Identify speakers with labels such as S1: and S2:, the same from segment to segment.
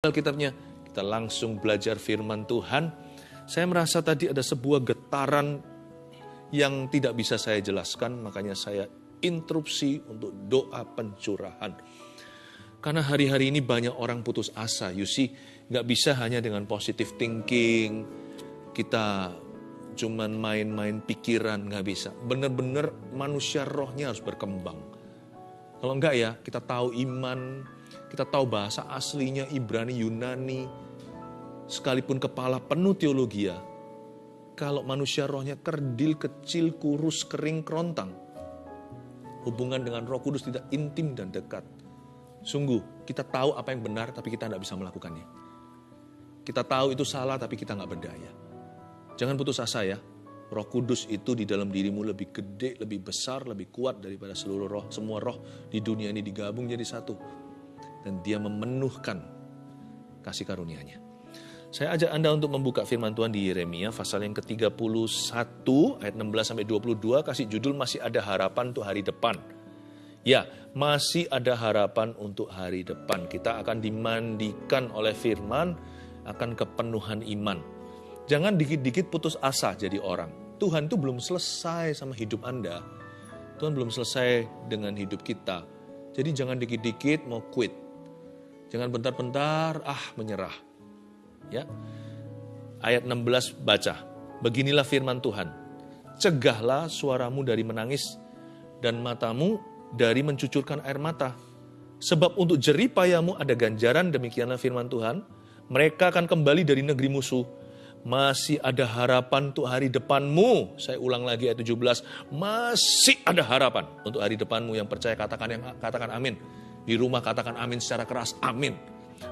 S1: Alkitabnya, kita langsung belajar firman Tuhan. Saya merasa tadi ada sebuah getaran yang tidak bisa saya jelaskan, makanya saya interupsi untuk doa pencurahan. Karena hari-hari ini banyak orang putus asa, you see, nggak bisa hanya dengan positive thinking, kita cuman main-main pikiran, nggak bisa. Benar-benar manusia rohnya harus berkembang. Kalau enggak ya, kita tahu iman, kita tahu bahasa aslinya Ibrani, Yunani, sekalipun kepala penuh teologi ya, kalau manusia rohnya kerdil, kecil, kurus, kering, kerontang, hubungan dengan roh kudus tidak intim dan dekat. Sungguh, kita tahu apa yang benar, tapi kita tidak bisa melakukannya. Kita tahu itu salah, tapi kita nggak berdaya. Jangan putus asa ya. Roh Kudus itu di dalam dirimu lebih gede, lebih besar, lebih kuat daripada seluruh roh. Semua roh di dunia ini digabung jadi satu. Dan dia memenuhkan kasih karunia-Nya. Saya ajak Anda untuk membuka firman Tuhan di Yeremia pasal yang ke-31 ayat 16 sampai 22 kasih judul masih ada harapan untuk hari depan. Ya, masih ada harapan untuk hari depan. Kita akan dimandikan oleh firman akan kepenuhan iman. Jangan dikit-dikit putus asa jadi orang. Tuhan itu belum selesai sama hidup Anda. Tuhan belum selesai dengan hidup kita. Jadi jangan dikit-dikit mau quit. Jangan bentar-bentar ah menyerah. Ya. Ayat 16 baca. Beginilah firman Tuhan. Cegahlah suaramu dari menangis dan matamu dari mencucurkan air mata. Sebab untuk jerih payamu ada ganjaran demikianlah firman Tuhan. Mereka akan kembali dari negeri musuh masih ada harapan untuk hari depanmu. Saya ulang lagi ayat 17. Masih ada harapan untuk hari depanmu yang percaya katakan yang katakan amin. Di rumah katakan amin secara keras. Amin.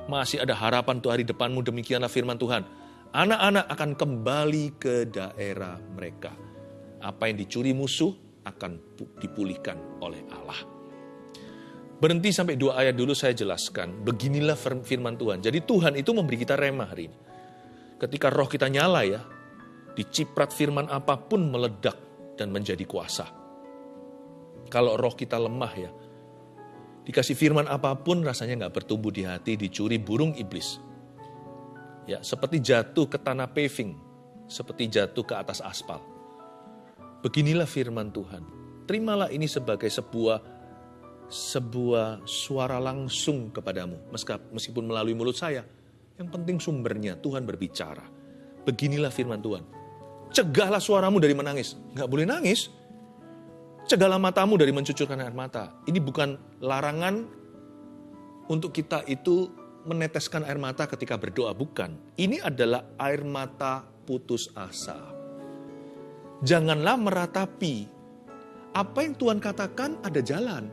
S1: Masih ada harapan untuk hari depanmu demikianlah firman Tuhan. Anak-anak akan kembali ke daerah mereka. Apa yang dicuri musuh akan dipulihkan oleh Allah. Berhenti sampai dua ayat dulu saya jelaskan. Beginilah firman Tuhan. Jadi Tuhan itu memberi kita remah hari ini ketika roh kita nyala ya, diciprat firman apa pun meledak dan menjadi kuasa. Kalau roh kita lemah ya, dikasih firman apa pun rasanya nggak bertumbuh di hati, dicuri burung iblis. Ya, seperti jatuh ke tanah paving, seperti jatuh ke atas aspal. Beginilah firman Tuhan. Terimalah ini sebagai sebuah sebuah suara langsung kepadamu, meskipun melalui mulut saya yang penting sumbernya, Tuhan berbicara. Beginilah firman Tuhan. Cegahlah suaramu dari menangis. Nggak boleh nangis. Cegahlah matamu dari mencucurkan air mata. Ini bukan larangan untuk kita itu meneteskan air mata ketika berdoa. Bukan. Ini adalah air mata putus asa. Janganlah meratapi. Apa yang Tuhan katakan ada jalan.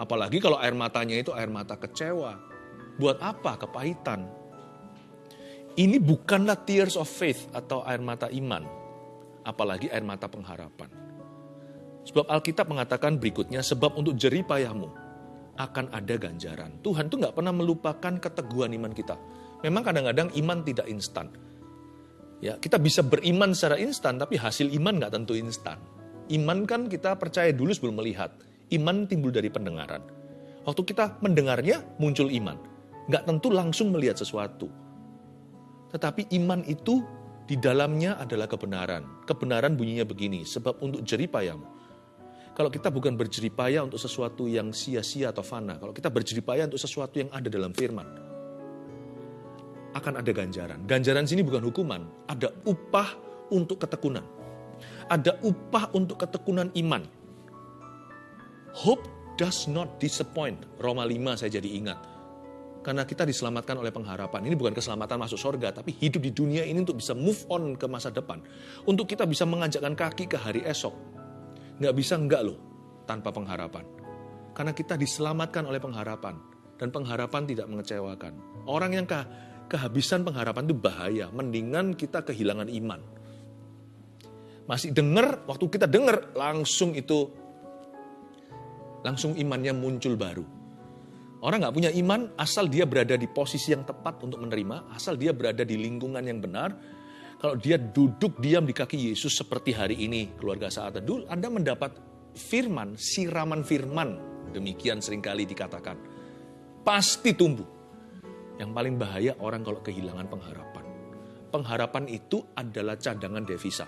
S1: Apalagi kalau air matanya itu air mata kecewa, Buat apa kepahitan? Ini bukanlah tears of faith atau air mata iman, apalagi air mata pengharapan. Sebab Alkitab mengatakan berikutnya, sebab untuk jerih payahmu akan ada ganjaran. Tuhan tuh nggak pernah melupakan keteguhan iman kita. Memang kadang-kadang iman tidak instan. Ya, kita bisa beriman secara instan, tapi hasil iman nggak tentu instan. Iman kan kita percaya dulu sebelum melihat. Iman timbul dari pendengaran. Waktu kita mendengarnya, muncul iman nggak tentu langsung melihat sesuatu. Tetapi iman itu di dalamnya adalah kebenaran. Kebenaran bunyinya begini, sebab untuk jeripayamu. Kalau kita bukan berjeripaya untuk sesuatu yang sia-sia atau fana, kalau kita berjeripaya untuk sesuatu yang ada dalam firman, akan ada ganjaran. Ganjaran sini bukan hukuman, ada upah untuk ketekunan. Ada upah untuk ketekunan iman. Hope does not disappoint. Roma 5 saya jadi ingat karena kita diselamatkan oleh pengharapan. Ini bukan keselamatan masuk surga, tapi hidup di dunia ini untuk bisa move on ke masa depan. Untuk kita bisa mengajakkan kaki ke hari esok. Nggak bisa enggak loh, tanpa pengharapan. Karena kita diselamatkan oleh pengharapan. Dan pengharapan tidak mengecewakan. Orang yang ke kehabisan pengharapan itu bahaya. Mendingan kita kehilangan iman. Masih dengar, waktu kita dengar, langsung itu, langsung imannya muncul baru Orang nggak punya iman asal dia berada di posisi yang tepat untuk menerima, asal dia berada di lingkungan yang benar. Kalau dia duduk diam di kaki Yesus seperti hari ini, keluarga saat teduh, Anda mendapat firman, siraman firman. Demikian sering kali dikatakan. Pasti tumbuh. Yang paling bahaya orang kalau kehilangan pengharapan. Pengharapan itu adalah cadangan devisa.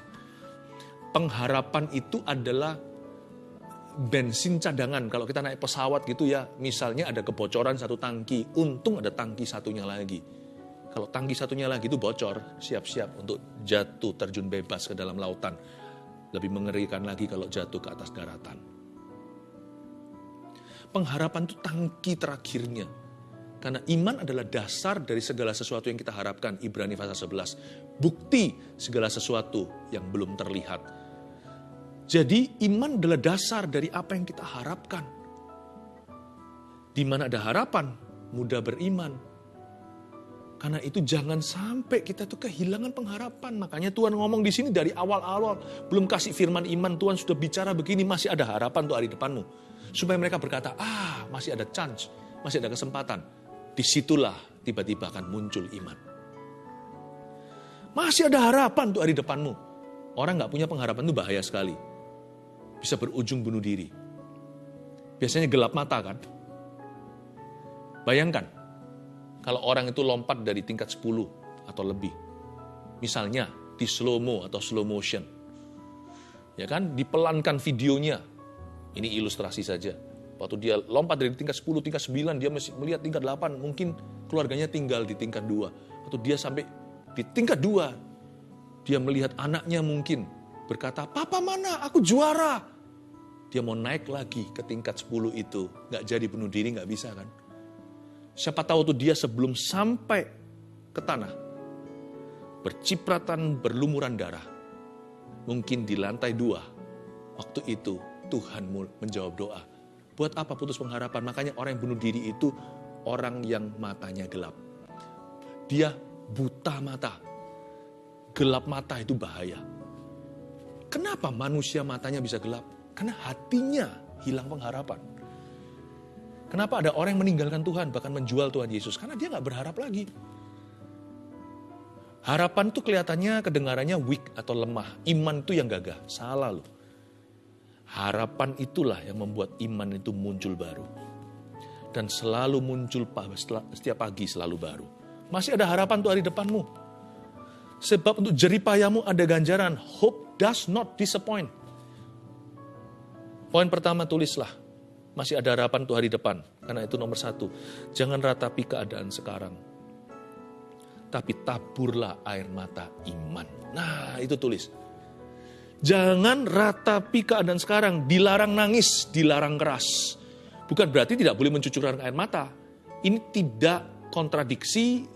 S1: Pengharapan itu adalah bensin cadangan. Kalau kita naik pesawat gitu ya, misalnya ada kebocoran satu tangki, untung ada tangki satunya lagi. Kalau tangki satunya lagi itu bocor, siap-siap untuk jatuh terjun bebas ke dalam lautan. Lebih mengerikan lagi kalau jatuh ke atas daratan. Pengharapan itu tangki terakhirnya. Karena iman adalah dasar dari segala sesuatu yang kita harapkan. Ibrani pasal 11. Bukti segala sesuatu yang belum terlihat jadi iman adalah dasar dari apa yang kita harapkan. Di mana ada harapan, mudah beriman. Karena itu jangan sampai kita tuh kehilangan pengharapan. Makanya Tuhan ngomong di sini dari awal-awal. Belum kasih firman iman, Tuhan sudah bicara begini, masih ada harapan untuk hari depanmu. Supaya mereka berkata, ah masih ada chance, masih ada kesempatan. Di situlah tiba-tiba akan muncul iman. Masih ada harapan untuk hari depanmu. Orang nggak punya pengharapan itu bahaya sekali bisa berujung bunuh diri. Biasanya gelap mata kan? Bayangkan, kalau orang itu lompat dari tingkat 10 atau lebih. Misalnya di slow mo atau slow motion. Ya kan, dipelankan videonya. Ini ilustrasi saja. Waktu dia lompat dari tingkat 10, tingkat 9, dia masih melihat tingkat 8, mungkin keluarganya tinggal di tingkat 2. Atau dia sampai di tingkat 2, dia melihat anaknya mungkin berkata, Papa mana? Aku juara. Dia mau naik lagi ke tingkat 10 itu. Nggak jadi bunuh diri, nggak bisa kan? Siapa tahu tuh dia sebelum sampai ke tanah. Bercipratan berlumuran darah. Mungkin di lantai dua. Waktu itu Tuhan menjawab doa. Buat apa putus pengharapan? Makanya orang yang bunuh diri itu orang yang matanya gelap. Dia buta mata. Gelap mata itu bahaya Kenapa manusia matanya bisa gelap? Karena hatinya hilang pengharapan. Kenapa ada orang yang meninggalkan Tuhan, bahkan menjual Tuhan Yesus? Karena dia nggak berharap lagi. Harapan itu kelihatannya kedengarannya weak atau lemah. Iman itu yang gagah. Salah loh. Harapan itulah yang membuat iman itu muncul baru. Dan selalu muncul setiap pagi selalu baru. Masih ada harapan untuk hari depanmu. Sebab untuk jeripayamu ada ganjaran. Hope does not disappoint. Poin pertama tulislah, masih ada harapan untuk hari depan. Karena itu nomor satu, jangan ratapi keadaan sekarang. Tapi taburlah air mata iman. Nah itu tulis. Jangan ratapi keadaan sekarang, dilarang nangis, dilarang keras. Bukan berarti tidak boleh mencucurkan air mata. Ini tidak kontradiksi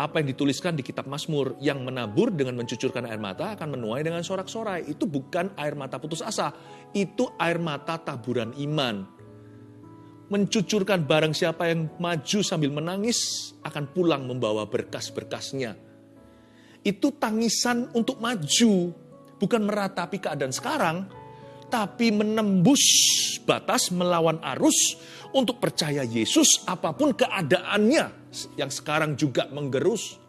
S1: apa yang dituliskan di kitab Mazmur yang menabur dengan mencucurkan air mata akan menuai dengan sorak-sorai. Itu bukan air mata putus asa, itu air mata taburan iman. Mencucurkan barang siapa yang maju sambil menangis akan pulang membawa berkas-berkasnya. Itu tangisan untuk maju, bukan meratapi keadaan sekarang, tapi menembus batas melawan arus untuk percaya Yesus apa pun keadaannya yang sekarang juga menggerus.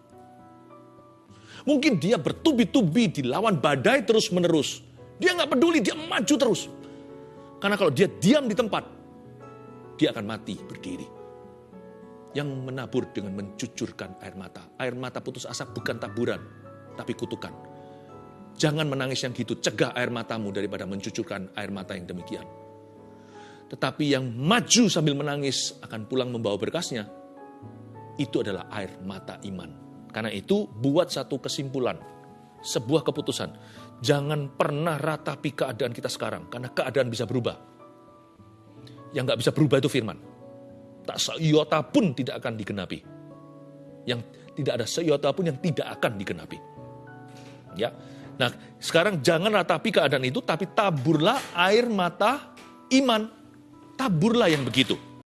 S1: Mungkin dia bertubi-tubi dilawan badai terus-menerus. Dia nggak peduli, dia maju terus. Karena kalau dia diam di tempat, dia akan mati berdiri. Yang menabur dengan mencucurkan air mata. Air mata putus asa bukan taburan, tapi kutukan. Jangan menangis yang gitu, cegah air matamu daripada mencucurkan air mata yang demikian. Tetapi yang maju sambil menangis akan pulang membawa berkasnya. Itu adalah air mata iman. Karena itu buat satu kesimpulan, sebuah keputusan. Jangan pernah ratapi keadaan kita sekarang, karena keadaan bisa berubah. Yang nggak bisa berubah itu firman. Tak seiota pun tidak akan digenapi. Yang tidak ada seiota pun yang tidak akan digenapi. Ya, Nah, sekarang jangan ratapi keadaan itu, tapi taburlah air mata iman taburlah yang begitu.